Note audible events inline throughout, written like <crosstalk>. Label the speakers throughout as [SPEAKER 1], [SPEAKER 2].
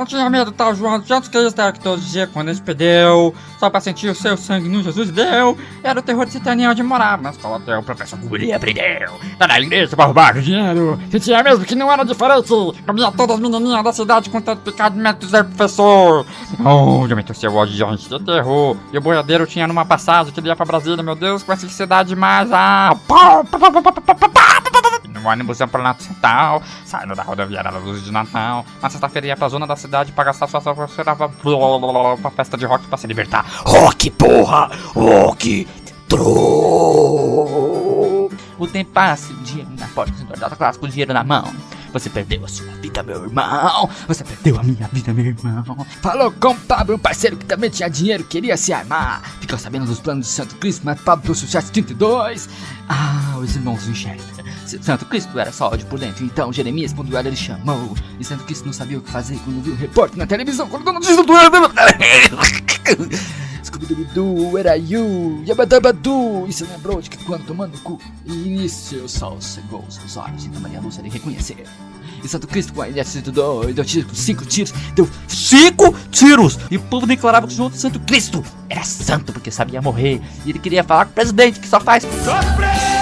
[SPEAKER 1] Não tinha medo, tal, João. Tanto que eles que todo dia quando eles perdeu, só pra sentir o seu sangue no Jesus deu. Era o terror de Citania onde morava. Na escola até o professor Guri aprendeu. Tá na igreja pra roubar o dinheiro. Sentia mesmo que não era diferente. Comia todas as menininhas da cidade com tanto picado de metros do professor. Onde aumentou seu ódio diante de terror. E o boiadeiro tinha numa passagem que ele ia pra Brasília, meu Deus, com essa cidade mais. Ah, no ônibus ia pro Natal, saindo da rodoviária da luz de Natal. Na sexta-feira ia pra zona da cidade pra gastar sua serava pra festa de rock pra se libertar. Rock, porra! Rock! Tro! O tempo passa, o dia na porta classe com o dinheiro na mão. Você perdeu a sua vida, meu irmão. Você perdeu a minha vida, meu irmão. Falou com Pablo, um parceiro que também tinha dinheiro, queria se armar. Ficou sabendo dos planos de Santo Cristo, mas Pablo trouxe o chat 32. Ah, os irmãos enxergam. Santo Cristo era só ódio por dentro, então Jeremias, quando ele chamou. E Santo Cristo não sabia o que fazer quando viu o repórter na televisão, quando a notícia do <laughs> dubidu, era you, yabadabadu. E se lembrou de que quando tomando cu, e seu sol cegou seus olhos, e então Maria Lúcia lhe reconhecer. E Santo Cristo com a exército do, dois, deu tiro, cinco tiros, deu cinco tiros! E o povo declarava que o Santo Cristo era santo porque sabia morrer. E ele queria falar com o presidente que só faz. Sofrer!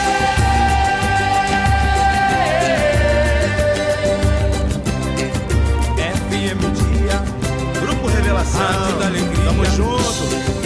[SPEAKER 1] Grupo Revelação. Tamo junto.